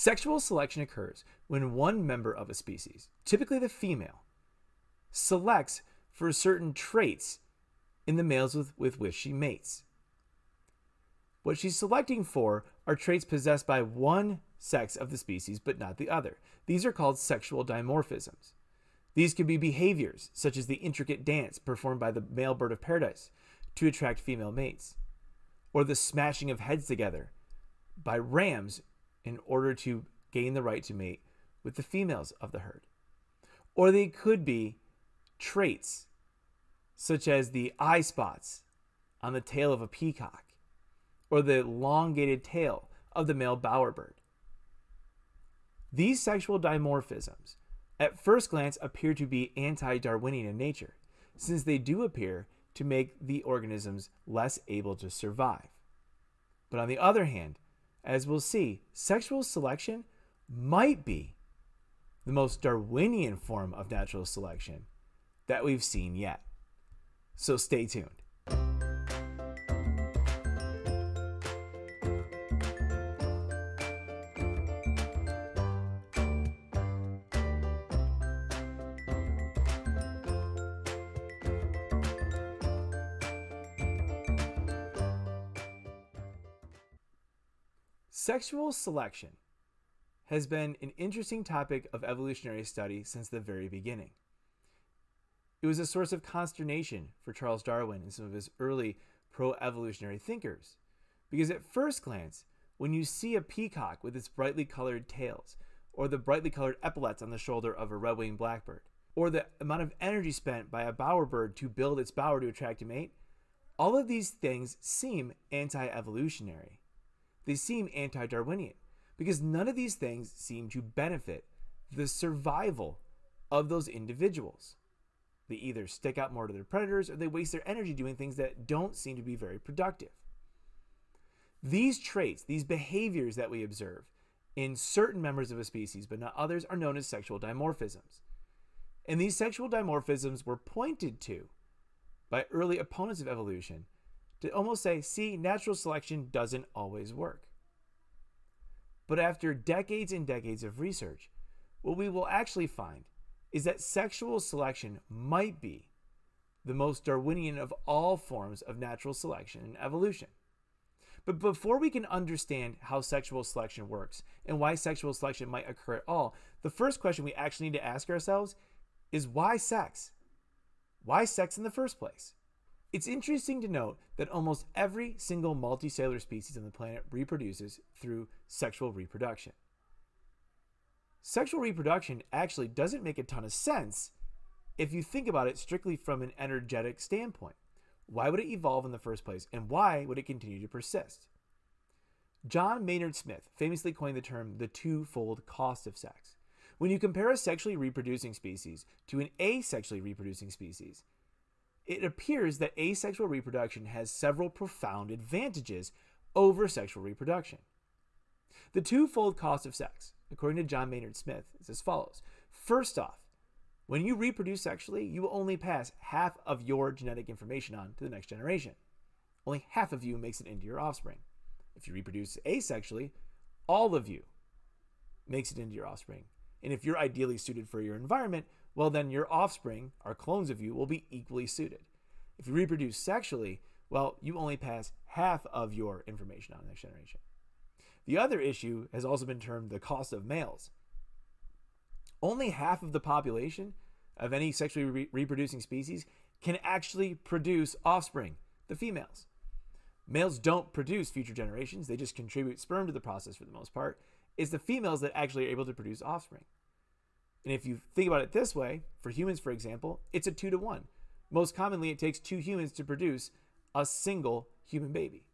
Sexual selection occurs when one member of a species, typically the female, selects for certain traits in the males with, with which she mates. What she's selecting for are traits possessed by one sex of the species but not the other. These are called sexual dimorphisms. These can be behaviors, such as the intricate dance performed by the male bird of paradise to attract female mates, or the smashing of heads together by rams in order to gain the right to mate with the females of the herd. Or they could be traits, such as the eye spots on the tail of a peacock, or the elongated tail of the male bowerbird. These sexual dimorphisms at first glance appear to be anti-Darwinian in nature, since they do appear to make the organisms less able to survive. But on the other hand, as we'll see, sexual selection might be the most Darwinian form of natural selection that we've seen yet. So stay tuned. Sexual selection has been an interesting topic of evolutionary study since the very beginning. It was a source of consternation for Charles Darwin and some of his early pro evolutionary thinkers, because at first glance, when you see a peacock with its brightly colored tails, or the brightly colored epaulets on the shoulder of a red winged blackbird, or the amount of energy spent by a bowerbird to build its bower to attract a mate, all of these things seem anti evolutionary. They seem anti Darwinian because none of these things seem to benefit the survival of those individuals. They either stick out more to their predators or they waste their energy doing things that don't seem to be very productive. These traits, these behaviors that we observe in certain members of a species but not others, are known as sexual dimorphisms. And these sexual dimorphisms were pointed to by early opponents of evolution to almost say, see, natural selection doesn't always work. But after decades and decades of research, what we will actually find is that sexual selection might be the most Darwinian of all forms of natural selection and evolution. But before we can understand how sexual selection works and why sexual selection might occur at all, the first question we actually need to ask ourselves is why sex? Why sex in the first place? It's interesting to note that almost every single multicellular species on the planet reproduces through sexual reproduction. Sexual reproduction actually doesn't make a ton of sense if you think about it strictly from an energetic standpoint. Why would it evolve in the first place, and why would it continue to persist? John Maynard Smith famously coined the term the twofold cost of sex. When you compare a sexually reproducing species to an asexually reproducing species, it appears that asexual reproduction has several profound advantages over sexual reproduction. The twofold cost of sex, according to John Maynard Smith, is as follows. First off, when you reproduce sexually, you will only pass half of your genetic information on to the next generation. Only half of you makes it into your offspring. If you reproduce asexually, all of you makes it into your offspring. And if you're ideally suited for your environment, well, then your offspring, or clones of you, will be equally suited. If you reproduce sexually, well, you only pass half of your information on the next generation. The other issue has also been termed the cost of males. Only half of the population of any sexually re reproducing species can actually produce offspring, the females. Males don't produce future generations, they just contribute sperm to the process for the most part. It's the females that actually are able to produce offspring. And if you think about it this way, for humans, for example, it's a two to one. Most commonly, it takes two humans to produce a single human baby.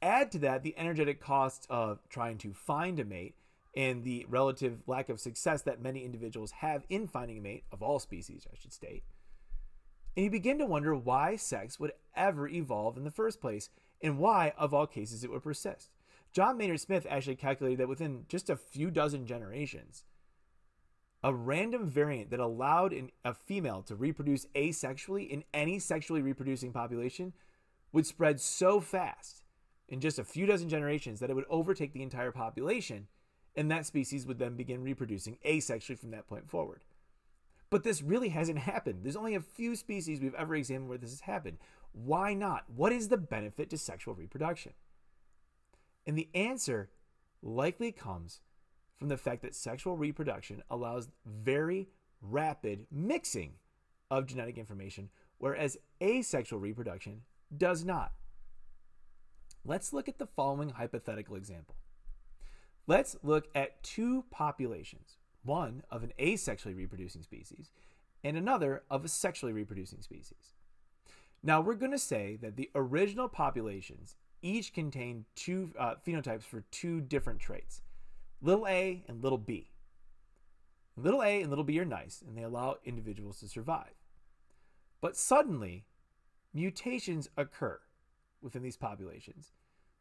Add to that the energetic cost of trying to find a mate and the relative lack of success that many individuals have in finding a mate, of all species, I should state. And you begin to wonder why sex would ever evolve in the first place and why, of all cases, it would persist. John Maynard Smith actually calculated that within just a few dozen generations, a random variant that allowed an, a female to reproduce asexually in any sexually reproducing population would spread so fast in just a few dozen generations that it would overtake the entire population, and that species would then begin reproducing asexually from that point forward. But this really hasn't happened. There's only a few species we've ever examined where this has happened. Why not? What is the benefit to sexual reproduction? And the answer likely comes from the fact that sexual reproduction allows very rapid mixing of genetic information, whereas asexual reproduction does not. Let's look at the following hypothetical example. Let's look at two populations, one of an asexually reproducing species and another of a sexually reproducing species. Now we're going to say that the original populations each contain two uh, phenotypes for two different traits, little a and little b. Little a and little b are nice and they allow individuals to survive. But suddenly, mutations occur within these populations,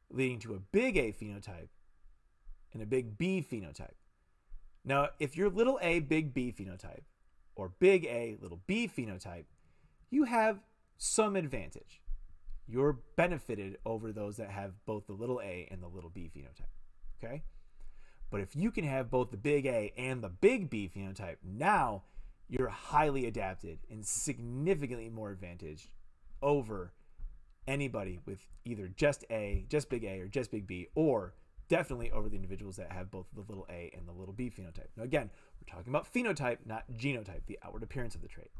leading to a big A phenotype and a big B phenotype. Now, if you're little a, big B phenotype, or big A, little b phenotype, you have some advantage. You're benefited over those that have both the little a and the little b phenotype. Okay? But if you can have both the big A and the big B phenotype, now you're highly adapted and significantly more advantaged over anybody with either just A, just big A, or just big B, or definitely over the individuals that have both the little a and the little b phenotype. Now, again, we're talking about phenotype, not genotype, the outward appearance of the trait.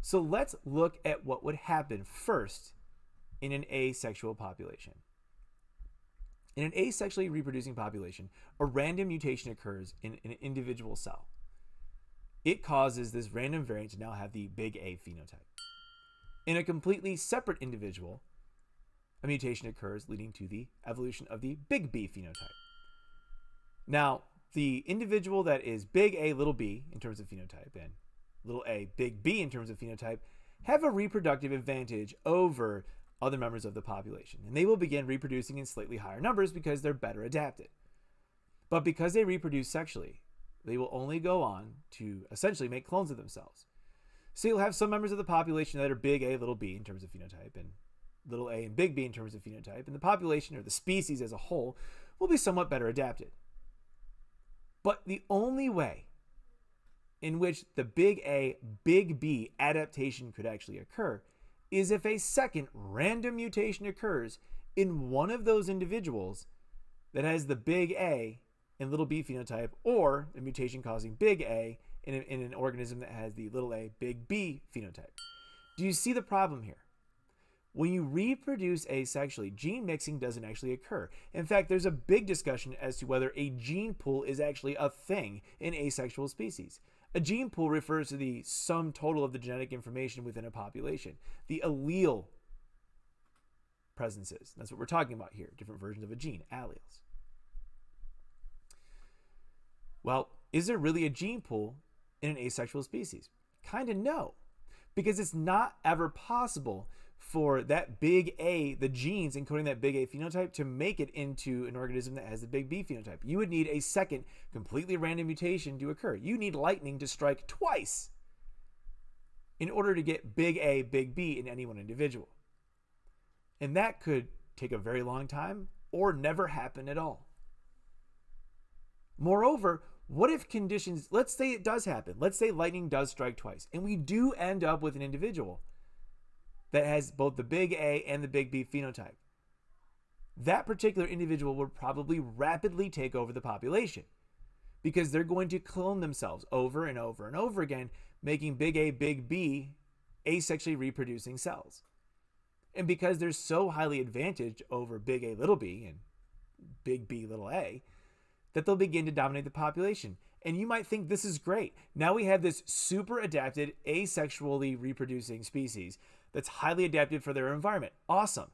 So let's look at what would happen first in an asexual population. In an asexually reproducing population, a random mutation occurs in an individual cell. It causes this random variant to now have the big A phenotype. In a completely separate individual, a mutation occurs leading to the evolution of the big B phenotype. Now, the individual that is big A, little b in terms of phenotype, and little a, big B in terms of phenotype, have a reproductive advantage over other members of the population. And they will begin reproducing in slightly higher numbers because they're better adapted. But because they reproduce sexually, they will only go on to essentially make clones of themselves. So you'll have some members of the population that are big A, little b in terms of phenotype, and little a and big B in terms of phenotype, and the population or the species as a whole will be somewhat better adapted. But the only way in which the big A, big B adaptation could actually occur is if a second random mutation occurs in one of those individuals that has the big A and little b phenotype, or a mutation causing big A in, a, in an organism that has the little a, big B phenotype. Do you see the problem here? When you reproduce asexually, gene mixing doesn't actually occur. In fact, there's a big discussion as to whether a gene pool is actually a thing in asexual species. A gene pool refers to the sum total of the genetic information within a population, the allele presences. That's what we're talking about here, different versions of a gene, alleles. Well, is there really a gene pool in an asexual species? Kind of no, because it's not ever possible for that big A, the genes encoding that big A phenotype, to make it into an organism that has the big B phenotype. You would need a second, completely random mutation to occur. You need lightning to strike twice in order to get big A, big B in any one individual. And that could take a very long time or never happen at all. Moreover, what if conditions, let's say it does happen, let's say lightning does strike twice, and we do end up with an individual that has both the big A and the big B phenotype. That particular individual will probably rapidly take over the population because they're going to clone themselves over and over and over again, making big A, big B asexually reproducing cells. And because they're so highly advantaged over big A, little b, and big B, little a, that they'll begin to dominate the population. And you might think this is great. Now we have this super adapted, asexually reproducing species that's highly adapted for their environment. Awesome.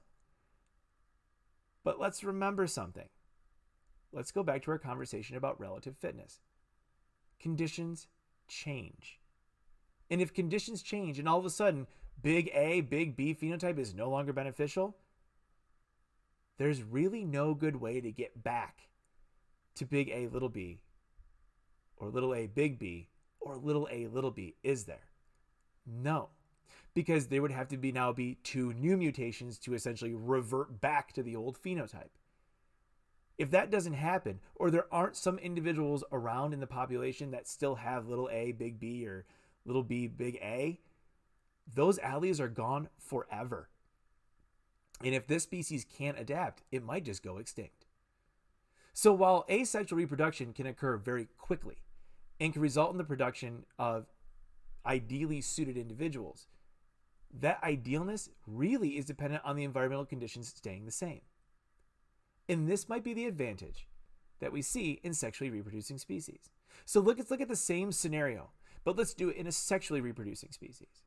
But let's remember something. Let's go back to our conversation about relative fitness. Conditions change. And if conditions change and all of a sudden big A, big B phenotype is no longer beneficial, there's really no good way to get back to big A, little b, or little a, big B, or little a, little b, is there? No. Because there would have to be now be two new mutations to essentially revert back to the old phenotype. If that doesn't happen, or there aren't some individuals around in the population that still have little a, big B, or little b, big A, those alleles are gone forever. And if this species can't adapt, it might just go extinct. So while asexual reproduction can occur very quickly and can result in the production of ideally suited individuals, that idealness really is dependent on the environmental conditions staying the same. And this might be the advantage that we see in sexually reproducing species. So look, let's look at the same scenario, but let's do it in a sexually reproducing species.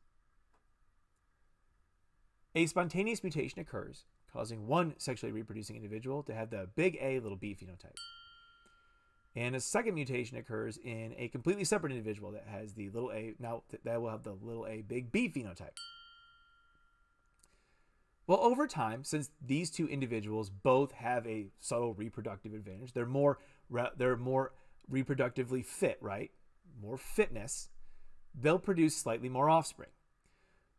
A spontaneous mutation occurs, causing one sexually reproducing individual to have the big A, little b phenotype. And a second mutation occurs in a completely separate individual that has the little a, now that will have the little a, big B phenotype. Well, over time, since these two individuals both have a subtle reproductive advantage, they're more they're more reproductively fit, right? More fitness, they'll produce slightly more offspring,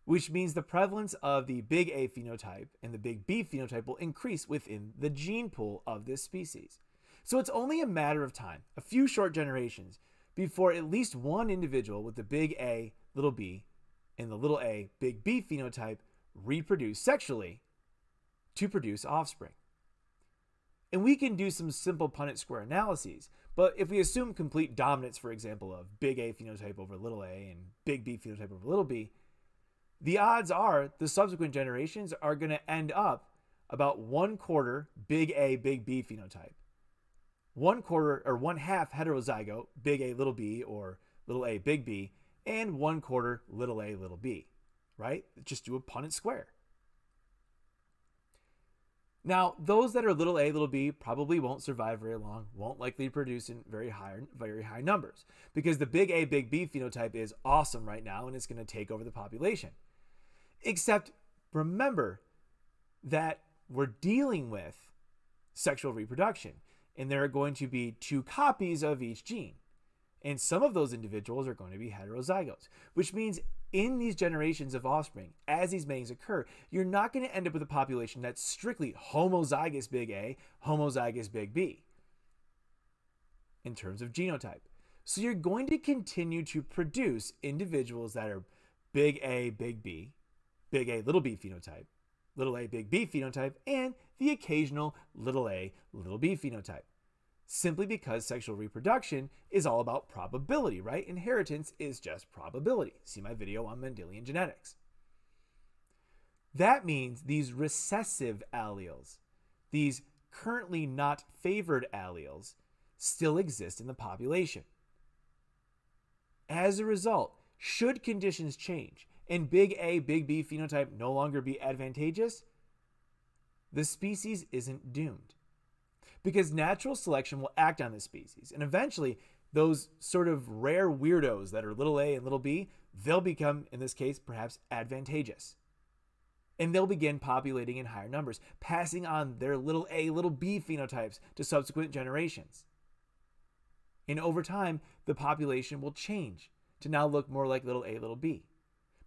which means the prevalence of the big A phenotype and the big B phenotype will increase within the gene pool of this species. So it's only a matter of time, a few short generations, before at least one individual with the big A, little b, and the little a, big B phenotype reproduce sexually to produce offspring. And we can do some simple Punnett square analyses, but if we assume complete dominance, for example, of big A phenotype over little a and big B phenotype over little b, the odds are the subsequent generations are going to end up about one quarter big A, big B phenotype, one quarter or one half heterozygote, big A, little b, or little a, big B, and one quarter little a, little b right? Just do a Punnett square. Now, those that are little a, little b probably won't survive very long, won't likely produce in very high, very high numbers because the big A, big B phenotype is awesome right now and it's going to take over the population. Except remember that we're dealing with sexual reproduction and there are going to be two copies of each gene. And some of those individuals are going to be heterozygotes, which means in these generations of offspring, as these matings occur, you're not going to end up with a population that's strictly homozygous big A, homozygous big B in terms of genotype. So you're going to continue to produce individuals that are big A, big B, big A, little b phenotype, little a, big B phenotype, and the occasional little a, little b phenotype simply because sexual reproduction is all about probability, right? Inheritance is just probability. See my video on Mendelian genetics. That means these recessive alleles, these currently not favored alleles, still exist in the population. As a result, should conditions change and big A, big B phenotype no longer be advantageous, the species isn't doomed because natural selection will act on this species. And eventually, those sort of rare weirdos that are little a and little b, they'll become, in this case, perhaps advantageous. And they'll begin populating in higher numbers, passing on their little a, little b phenotypes to subsequent generations. And over time, the population will change to now look more like little a, little b.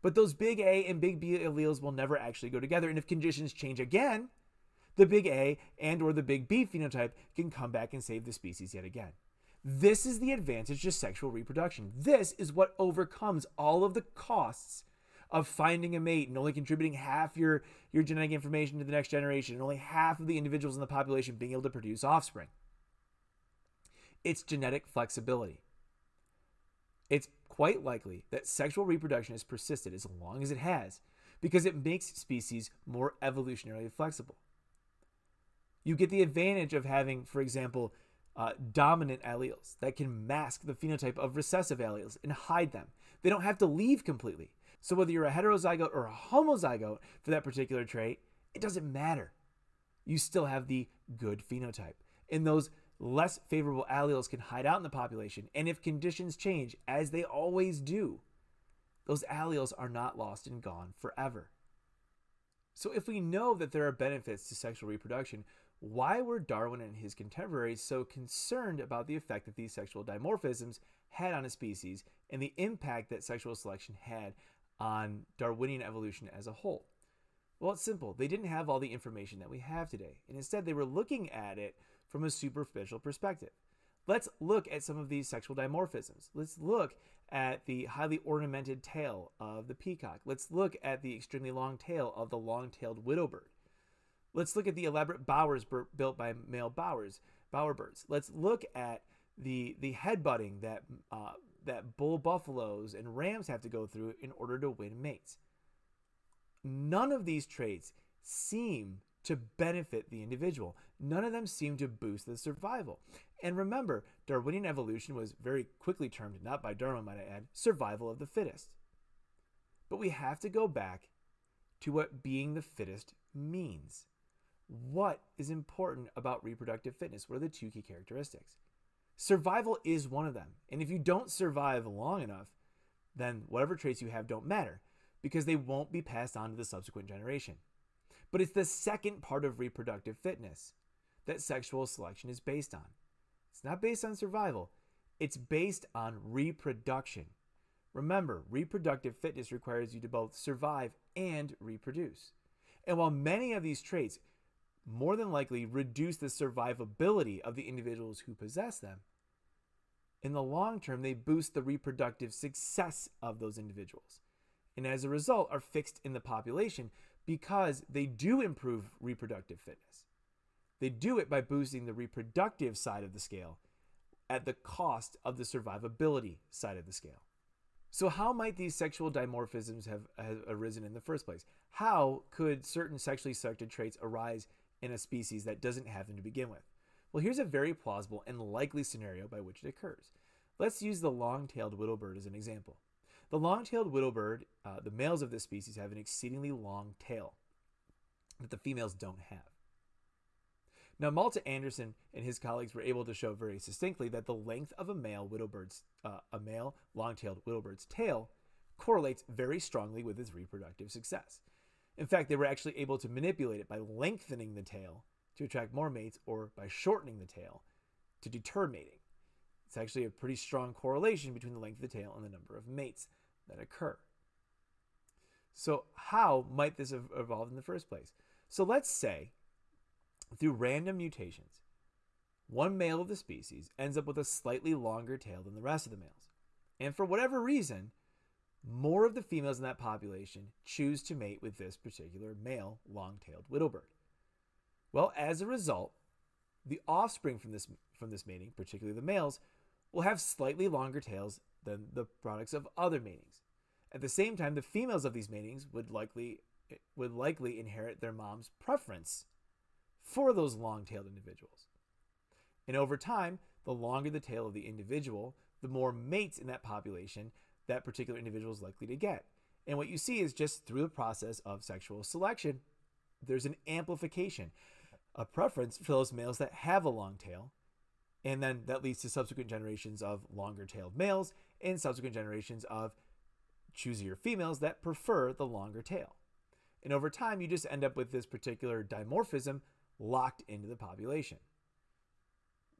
But those big A and big B alleles will never actually go together. And if conditions change again, the big A and or the big B phenotype can come back and save the species yet again. This is the advantage to sexual reproduction. This is what overcomes all of the costs of finding a mate and only contributing half your, your genetic information to the next generation and only half of the individuals in the population being able to produce offspring. It's genetic flexibility. It's quite likely that sexual reproduction has persisted as long as it has because it makes species more evolutionarily flexible you get the advantage of having, for example, uh, dominant alleles that can mask the phenotype of recessive alleles and hide them. They don't have to leave completely. So whether you're a heterozygote or a homozygote for that particular trait, it doesn't matter. You still have the good phenotype. And those less favorable alleles can hide out in the population. And if conditions change, as they always do, those alleles are not lost and gone forever. So if we know that there are benefits to sexual reproduction, why were Darwin and his contemporaries so concerned about the effect that these sexual dimorphisms had on a species and the impact that sexual selection had on Darwinian evolution as a whole? Well, it's simple. They didn't have all the information that we have today, and instead they were looking at it from a superficial perspective. Let's look at some of these sexual dimorphisms. Let's look at the highly ornamented tail of the peacock. Let's look at the extremely long tail of the long-tailed widowbird. Let's look at the elaborate bowers built by male bowers, bowerbirds. Let's look at the the headbutting that uh, that bull buffaloes and rams have to go through in order to win mates. None of these traits seem to benefit the individual. None of them seem to boost the survival. And remember, Darwinian evolution was very quickly termed, not by Darwin, might I add, survival of the fittest. But we have to go back to what being the fittest means. What is important about reproductive fitness? What are the two key characteristics? Survival is one of them. And if you don't survive long enough, then whatever traits you have don't matter because they won't be passed on to the subsequent generation. But it's the second part of reproductive fitness that sexual selection is based on. It's not based on survival, it's based on reproduction. Remember, reproductive fitness requires you to both survive and reproduce. And while many of these traits more than likely reduce the survivability of the individuals who possess them, in the long term, they boost the reproductive success of those individuals. And as a result, are fixed in the population because they do improve reproductive fitness. They do it by boosting the reproductive side of the scale at the cost of the survivability side of the scale. So, how might these sexual dimorphisms have, have, arisen in the first place? How could certain sexually selected traits arise in a species that doesn't have them to begin with? Well, here's a very plausible and likely scenario by which it occurs. Let's use the long tailed widowbird as an example. The long-tailed widowbird, uh, the males of this species have an exceedingly long tail that the females don't have. Now, Malte Andersson and his colleagues were able to show very succinctly that the length of a male widowbird's, uh, a male long-tailed widowbird's tail correlates very strongly with its reproductive success. In fact, they were actually able to manipulate it by lengthening the tail to attract more mates or by shortening the tail to deter mating. It's actually a pretty strong correlation between the length of the tail and the number of mates that occur. So, how might this have evolved in the first place? So, let's say through random mutations, one male of the species ends up with a slightly longer tail than the rest of the males. And for whatever reason, more of the females in that population choose to mate with this particular male long tailed widowbird. Well, as a result, the offspring from this, from this mating, particularly the males, will have slightly longer tails than the products of other matings. At the same time, the females of these matings would likely would likely inherit their mom's preference for those long-tailed individuals. And over time, the longer the tail of the individual, the more mates in that population that particular individual is likely to get. And what you see is just through the process of sexual selection, there's an amplification, a preference for those males that have a long tail and then that leads to subsequent generations of longer tailed males and subsequent generations of choosier females that prefer the longer tail. And over time, you just end up with this particular dimorphism locked into the population.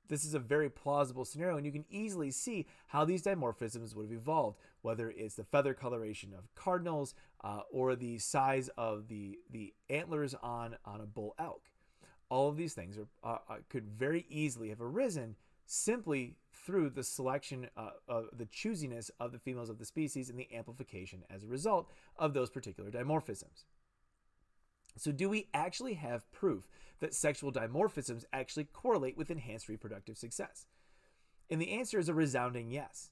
This is a very plausible scenario, and you can easily see how these dimorphisms would have evolved, whether it's the feather coloration of cardinals uh, or the size of the, the antlers on, on a bull elk all of these things are, uh, could very easily have arisen simply through the selection, uh, of the choosiness of the females of the species and the amplification as a result of those particular dimorphisms. So, do we actually have proof that sexual dimorphisms actually correlate with enhanced reproductive success? And the answer is a resounding yes.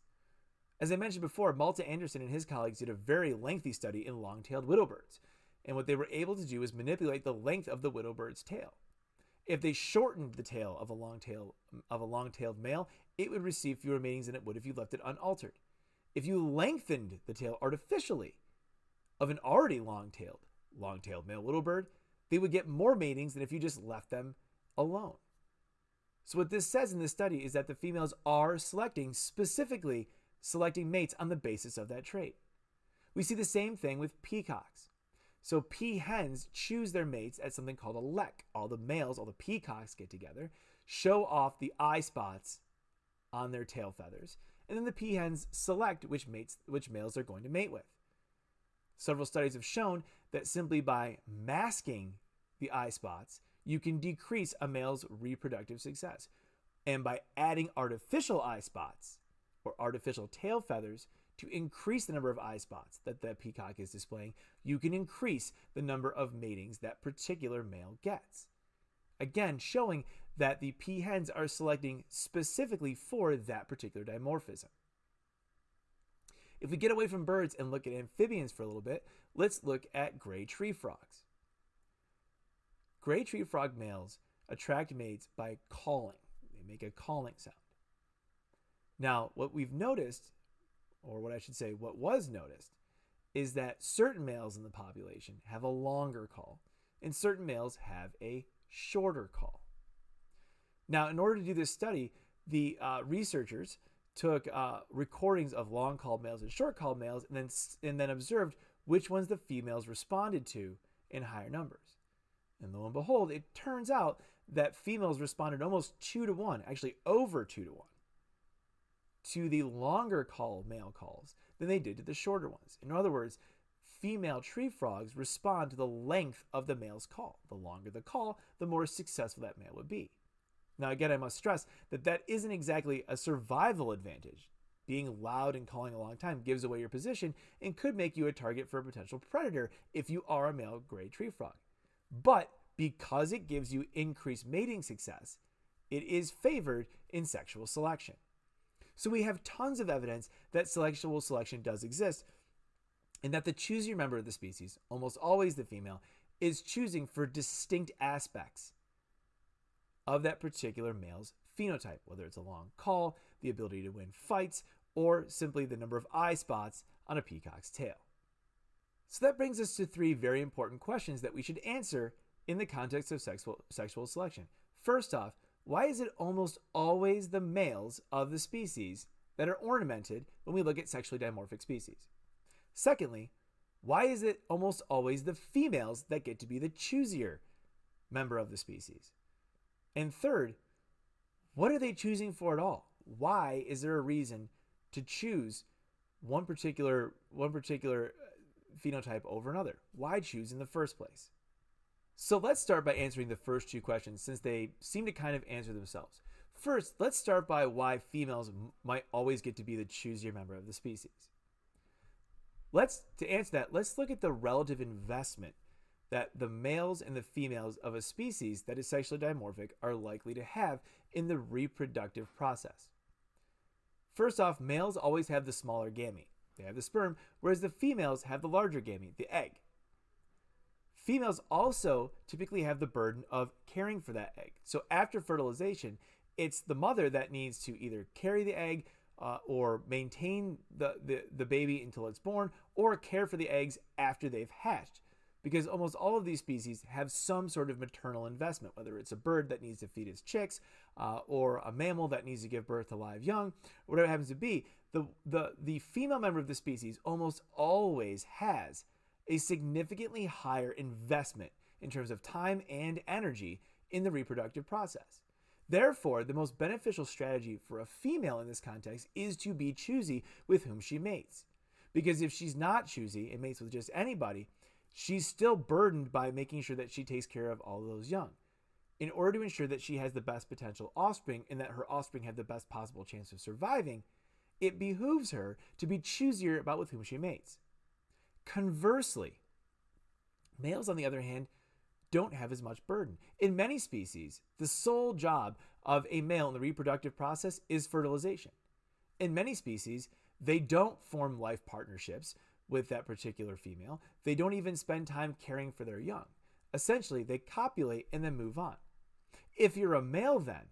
As I mentioned before, Malte Andersson and his colleagues did a very lengthy study in long tailed widowbirds. And what they were able to do is manipulate the length of the widowbird's tail. If they shortened the tail of a long tail of a long-tailed male, it would receive fewer matings than it would if you left it unaltered. If you lengthened the tail artificially of an already long-tailed long-tailed male widowbird, they would get more matings than if you just left them alone. So what this says in this study is that the females are selecting specifically selecting mates on the basis of that trait. We see the same thing with peacocks. So peahens choose their mates at something called a lek. All the males, all the peacocks get together, show off the eye spots on their tail feathers, and then the peahens select which mates which males they're going to mate with. Several studies have shown that simply by masking the eye spots, you can decrease a male's reproductive success. And by adding artificial eye spots or artificial tail feathers to increase the number of eye spots that the peacock is displaying, you can increase the number of matings that particular male gets. Again, showing that the peahens are selecting specifically for that particular dimorphism. If we get away from birds and look at amphibians for a little bit, let's look at gray tree frogs. Gray tree frog males attract mates by calling. They make a calling sound. Now, what we've noticed, or what I should say, what was noticed, is that certain males in the population have a longer call, and certain males have a shorter call. Now, in order to do this study, the uh, researchers took uh, recordings of long called males and short called males and then, and then observed which ones the females responded to in higher numbers. And lo and behold, it turns out that females responded almost two to one, actually over two to one, to the longer call male calls than they did to the shorter ones. In other words, female tree frogs respond to the length of the male's call. The longer the call, the more successful that male would be. Now, again, I must stress that that isn't exactly a survival advantage. Being loud and calling a long time gives away your position and could make you a target for a potential predator if you are a male gray tree frog. But because it gives you increased mating success, it is favored in sexual selection. So we have tons of evidence that sexual selection does exist and that the choosier member of the species, almost always the female, is choosing for distinct aspects of that particular male's phenotype, whether it's a long call, the ability to win fights, or simply the number of eye spots on a peacock's tail. So that brings us to three very important questions that we should answer in the context of sexual, sexual selection. First off, why is it almost always the males of the species that are ornamented when we look at sexually dimorphic species? Secondly, why is it almost always the females that get to be the choosier member of the species? And third, what are they choosing for at all? Why is there a reason to choose one particular one particular uh, phenotype over another? Why choose in the first place? So let's start by answering the first two questions since they seem to kind of answer themselves. First, let's start by why females might always get to be the choosier member of the species. Let's to answer that, let's look at the relative investment that the males and the females of a species that is sexually dimorphic are likely to have in the reproductive process. First off, males always have the smaller gamete. They have the sperm, whereas the females have the larger gamete, the egg. Females also typically have the burden of caring for that egg. So after fertilization, it's the mother that needs to either carry the egg uh, or maintain the, the, the baby until it's born or care for the eggs after they've hatched because almost all of these species have some sort of maternal investment, whether it's a bird that needs to feed its chicks uh, or a mammal that needs to give birth to live young, whatever it happens to be. The, the, the female member of the species almost always has a significantly higher investment in terms of time and energy in the reproductive process. Therefore, the most beneficial strategy for a female in this context is to be choosy with whom she mates. Because if she's not choosy and mates with just anybody, she's still burdened by making sure that she takes care of all of those young. In order to ensure that she has the best potential offspring and that her offspring have the best possible chance of surviving, it behooves her to be choosier about with whom she mates. Conversely, males, on the other hand, don't have as much burden. In many species, the sole job of a male in the reproductive process is fertilization. In many species, they don't form life partnerships, with that particular female. They don't even spend time caring for their young. Essentially, they copulate and then move on. If you're a male, then,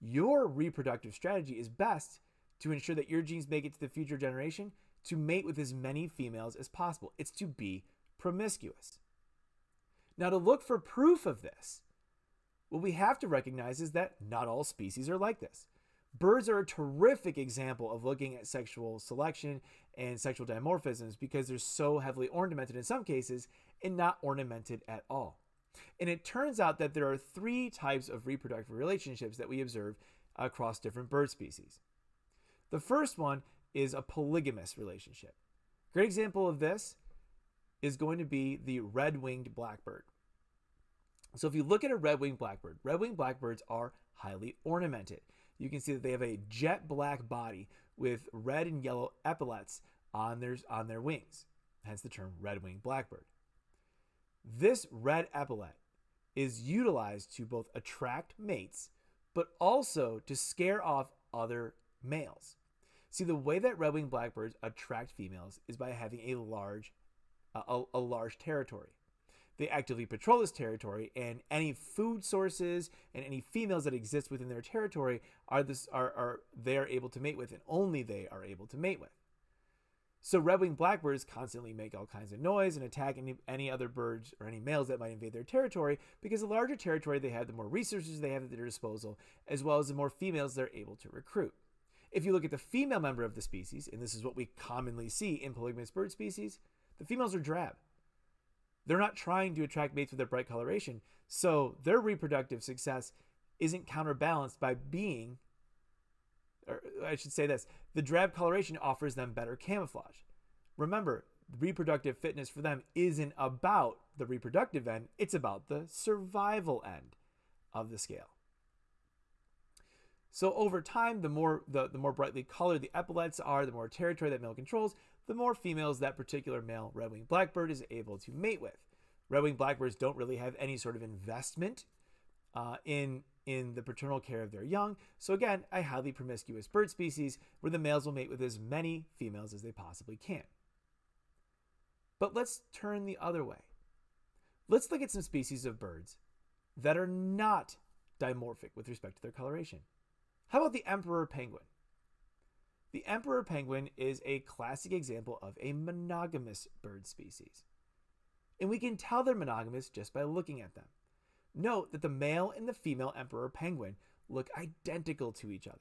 your reproductive strategy is best to ensure that your genes make it to the future generation to mate with as many females as possible. It's to be promiscuous. Now, to look for proof of this, what we have to recognize is that not all species are like this. Birds are a terrific example of looking at sexual selection and sexual dimorphisms because they're so heavily ornamented in some cases and not ornamented at all. And it turns out that there are three types of reproductive relationships that we observe across different bird species. The first one is a polygamous relationship. Great example of this is going to be the red winged blackbird. So if you look at a red winged blackbird, red winged blackbirds are highly ornamented. You can see that they have a jet black body with red and yellow epaulets on their, on their wings, hence the term red winged blackbird. This red epaulet is utilized to both attract mates, but also to scare off other males. See, the way that red-winged blackbirds attract females is by having a large, uh, a, a large territory. They actively patrol this territory, and any food sources and any females that exist within their territory are this are, are they are able to mate with, and only they are able to mate with. So red-winged blackbirds constantly make all kinds of noise and attack any, any other birds or any males that might invade their territory because the larger territory they have, the more resources they have at their disposal, as well as the more females they're able to recruit. If you look at the female member of the species, and this is what we commonly see in polygamous bird species, the females are drab. They're not trying to attract mates with their bright coloration, so their reproductive success isn't counterbalanced by being or I should say this, the drab coloration offers them better camouflage. Remember, reproductive fitness for them isn't about the reproductive end, it's about the survival end of the scale. So over time, the more the, the more brightly colored the epaulets are, the more territory that male controls, the more females that particular male red-winged blackbird is able to mate with. Red-winged blackbirds don't really have any sort of investment uh, in in the paternal care of their young. So again, a highly promiscuous bird species where the males will mate with as many females as they possibly can. But let's turn the other way. Let's look at some species of birds that are not dimorphic with respect to their coloration. How about the emperor penguin? The emperor penguin is a classic example of a monogamous bird species. And we can tell they're monogamous just by looking at them. Note that the male and the female emperor penguin look identical to each other.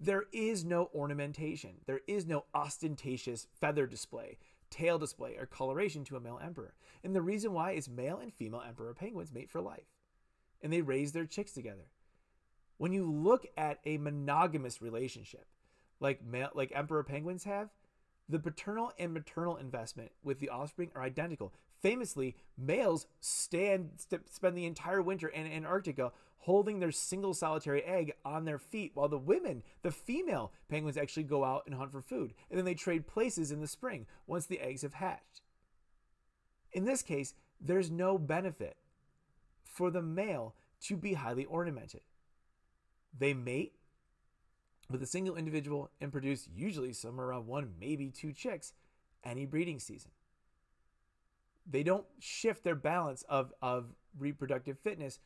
There is no ornamentation. There is no ostentatious feather display, tail display, or coloration to a male emperor. And the reason why is male and female emperor penguins mate for life. And they raise their chicks together. When you look at a monogamous relationship, like male, like emperor penguins have, the paternal and maternal investment with the offspring are identical. Famously, males stand st- spend the entire winter in Antarctica holding their single solitary egg on their feet, while the women, the female penguins, actually go out and hunt for food, and then they trade places in the spring once the eggs have hatched. In this case, there's no benefit for the male to be highly ornamented. They mate with a single individual and produce usually somewhere around one, maybe two chicks any breeding season. They don't shift their balance of, of reproductive fitness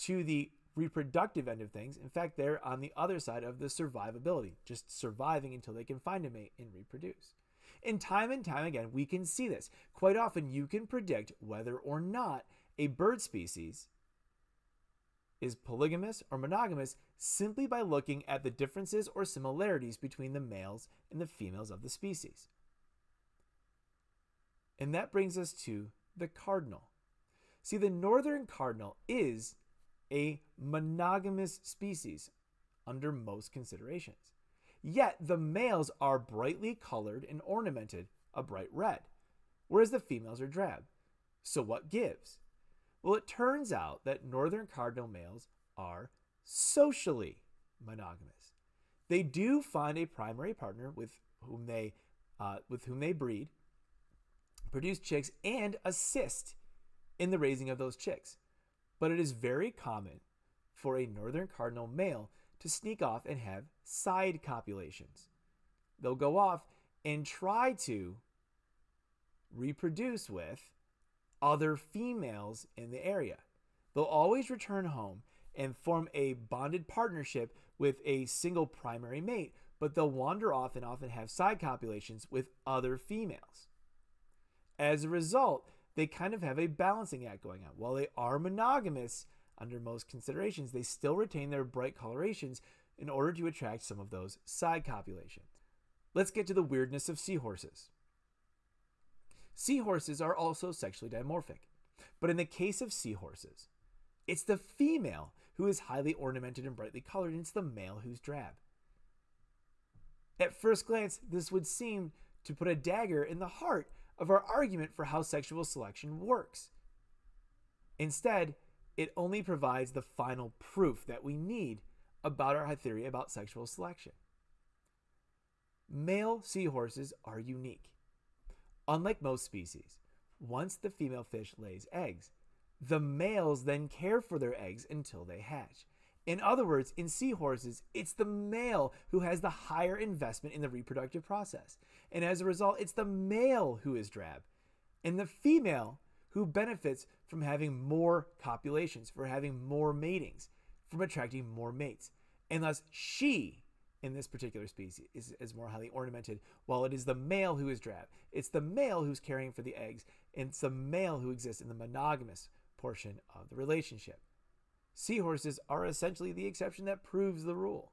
to the reproductive end of things. In fact, they're on the other side of the survivability, just surviving until they can find a mate and reproduce. And time and time again, we can see this. Quite often, you can predict whether or not a bird species is polygamous or monogamous simply by looking at the differences or similarities between the males and the females of the species. And that brings us to the cardinal. See, the northern cardinal is a monogamous species under most considerations. Yet the males are brightly colored and ornamented a bright red, whereas the females are drab. So what gives? Well, it turns out that northern cardinal males are socially monogamous. They do find a primary partner with whom they uh, with whom they breed, produce chicks, and assist in the raising of those chicks. But it is very common for a northern cardinal male to sneak off and have side copulations. They'll go off and try to reproduce with other females in the area. They'll always return home and form a bonded partnership with a single primary mate, but they'll wander off and often have side copulations with other females. As a result, they kind of have a balancing act going on. While they are monogamous under most considerations, they still retain their bright colorations in order to attract some of those side copulations. Let's get to the weirdness of seahorses. Seahorses are also sexually dimorphic, but in the case of seahorses, it's the female who is highly ornamented and brightly colored, and it's the male who's drab. At first glance, this would seem to put a dagger in the heart of our argument for how sexual selection works. Instead, it only provides the final proof that we need about our theory about sexual selection. Male seahorses are unique. Unlike most species, once the female fish lays eggs, the males then care for their eggs until they hatch. In other words, in seahorses, it's the male who has the higher investment in the reproductive process. And as a result, it's the male who is drab and the female who benefits from having more copulations, for having more matings, from attracting more mates. And thus, she in this particular species is, is more highly ornamented, while it is the male who is drab. It's the male who's caring for the eggs, and it's the male who exists in the monogamous portion of the relationship. Seahorses are essentially the exception that proves the rule.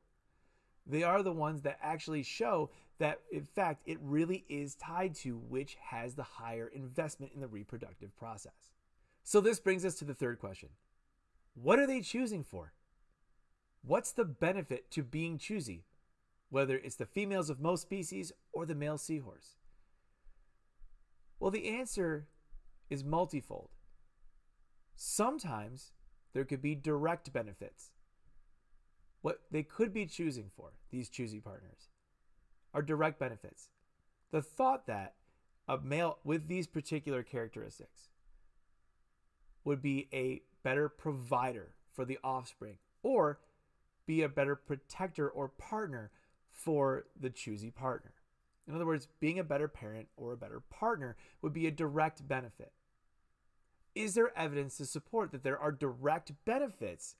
They are the ones that actually show that, in fact, it really is tied to which has the higher investment in the reproductive process. So, this brings us to the third question What are they choosing for? What's the benefit to being choosy, whether it's the females of most species or the male seahorse? Well, the answer is multifold. Sometimes there could be direct benefits. What they could be choosing for, these choosy partners, are direct benefits. The thought that a male with these particular characteristics would be a better provider for the offspring or be a better protector or partner for the choosy partner. In other words, being a better parent or a better partner would be a direct benefit. Is there evidence to support that there are direct benefits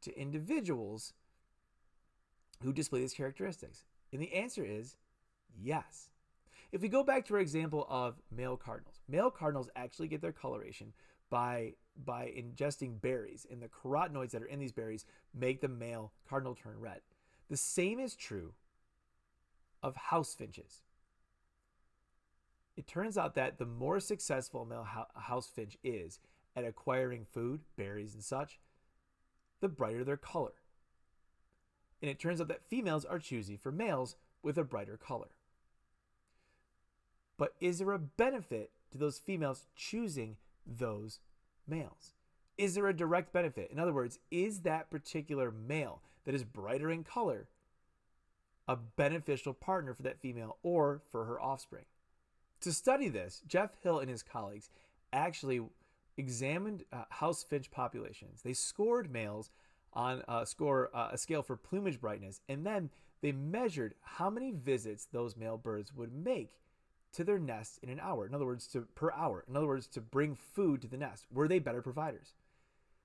to individuals who display these characteristics? And the answer is yes. If we go back to our example of male cardinals, male cardinals actually get their coloration by by ingesting berries, and the carotenoids that are in these berries make the male cardinal turn red. The same is true of house finches. It turns out that the more successful a male house finch is at acquiring food, berries, and such, the brighter their color. And it turns out that females are choosy for males with a brighter color. But is there a benefit to those females choosing those males? Is there a direct benefit? In other words, is that particular male that is brighter in color a beneficial partner for that female or for her offspring? To study this, Jeff Hill and his colleagues actually examined uh, house finch populations. They scored males on a score uh, a scale for plumage brightness, and then they measured how many visits those male birds would make to their nest in an hour. In other words, to per hour. In other words, to bring food to the nest. Were they better providers?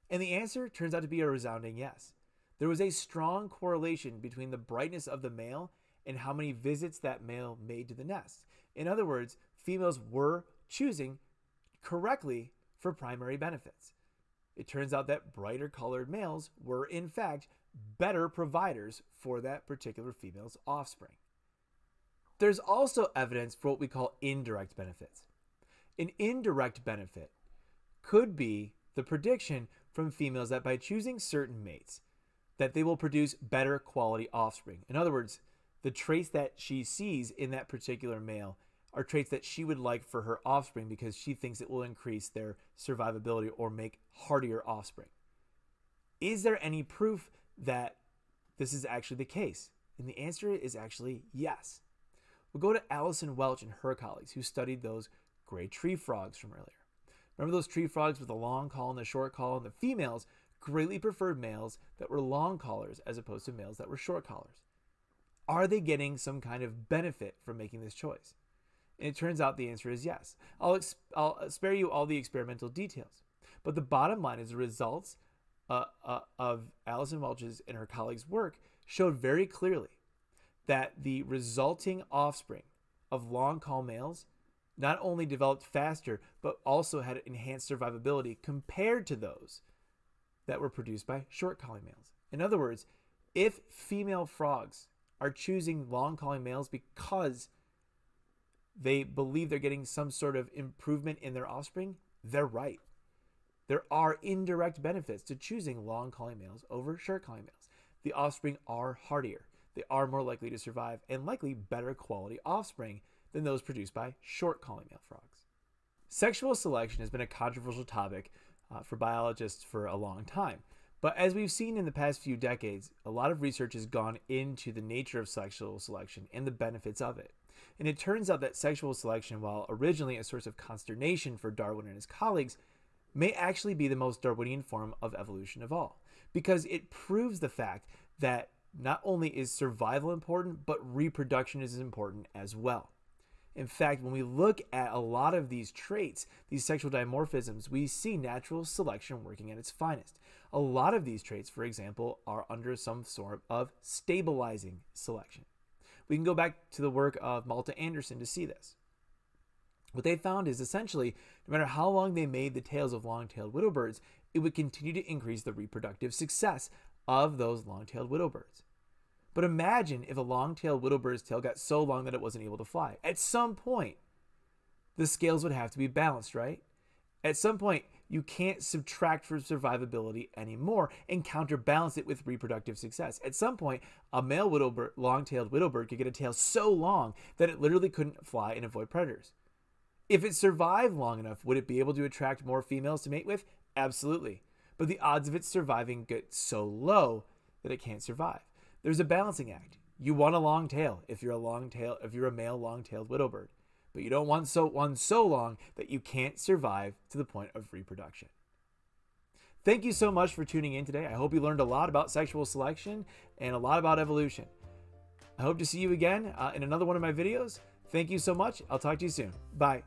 And the answer turns out to be a resounding yes. There was a strong correlation between the brightness of the male and how many visits that male made to the nest. In other words, females were choosing correctly for primary benefits. It turns out that brighter colored males were, in fact, better providers for that particular female's offspring. There's also evidence for what we call indirect benefits. An indirect benefit could be the prediction from females that by choosing certain mates that they will produce better quality offspring. In other words, the traits that she sees in that particular male are traits that she would like for her offspring because she thinks it will increase their survivability or make hardier offspring. Is there any proof that this is actually the case? And the answer is actually yes. We'll go to Allison Welch and her colleagues who studied those gray tree frogs from earlier. Remember those tree frogs with the long call and the short call? And the females greatly preferred males that were long collars as opposed to males that were short collars. Are they getting some kind of benefit from making this choice? And it turns out the answer is yes. I'll, ex- I'll spare you all the experimental details. But the bottom line is the results uh, uh, of Allison Welch's and her colleagues' work showed very clearly that the resulting offspring of long call males not only developed faster, but also had enhanced survivability compared to those that were produced by short calling males. In other words, if female frogs are choosing long calling males because they believe they're getting some sort of improvement in their offspring, they're right. There are indirect benefits to choosing long calling males over short calling males. The offspring are hardier they are more likely to survive and likely better quality offspring than those produced by short calling male frogs. Sexual selection has been a controversial topic uh, for biologists for a long time. But as we've seen in the past few decades, a lot of research has gone into the nature of sexual selection and the benefits of it. And it turns out that sexual selection, while originally a source of consternation for Darwin and his colleagues, may actually be the most Darwinian form of evolution of all, because it proves the fact that not only is survival important, but reproduction is important as well. In fact, when we look at a lot of these traits, these sexual dimorphisms, we see natural selection working at its finest. A lot of these traits, for example, are under some sort of stabilizing selection. We can go back to the work of Malte Andersson to see this. What they found is essentially, no matter how long they made the tails of long tailed widow birds, it would continue to increase the reproductive success of those long tailed widow birds. But imagine if a long tailed widow tail got so long that it wasn't able to fly. At some point, the scales would have to be balanced, right? At some point, you can't subtract from survivability anymore and counterbalance it with reproductive success. At some point, a male widow long-tailed widow could get a tail so long that it literally couldn't fly and avoid predators. If it survived long enough, would it be able to attract more females to mate with? Absolutely. But the odds of it surviving get so low that it can't survive. There's a balancing act. You want a long tail if you're a long tail if you're a male long-tailed widow bird but you don't want so one so long that you can't survive to the point of reproduction. Thank you so much for tuning in today. I hope you learned a lot about sexual selection and a lot about evolution. I hope to see you again uh, in another one of my videos. Thank you so much. I'll talk to you soon. Bye.